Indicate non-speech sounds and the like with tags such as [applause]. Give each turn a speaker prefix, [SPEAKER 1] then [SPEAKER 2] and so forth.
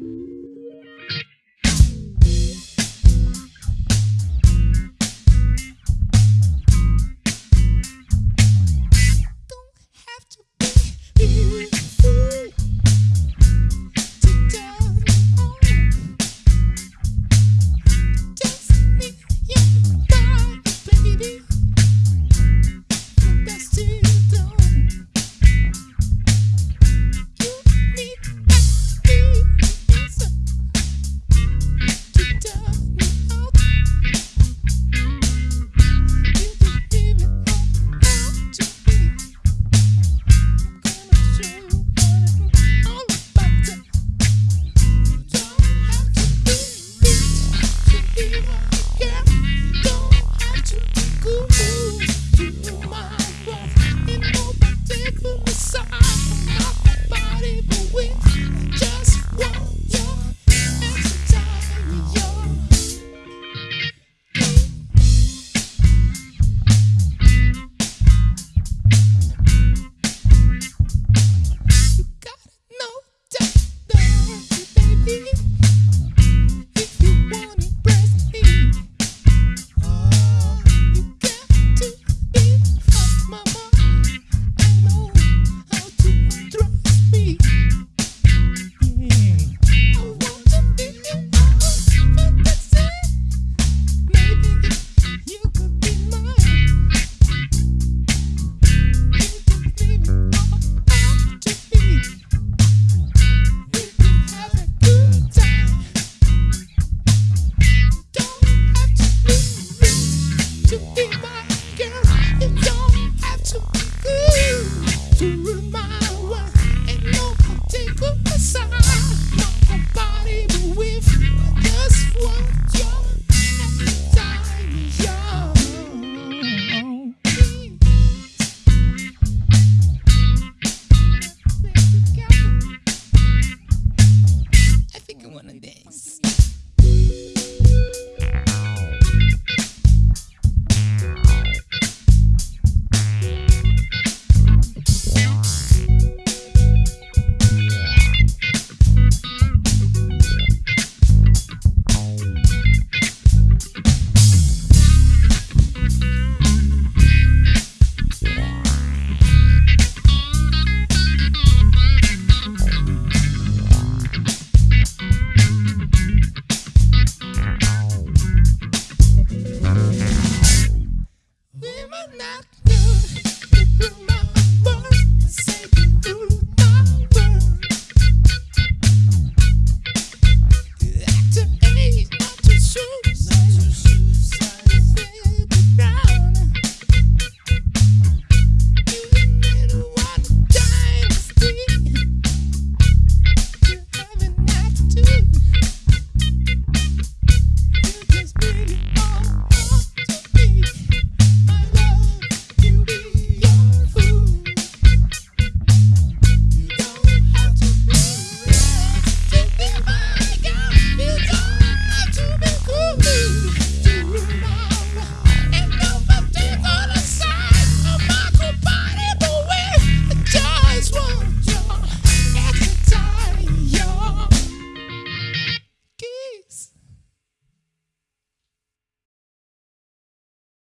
[SPEAKER 1] Yeah. to Woo! [laughs]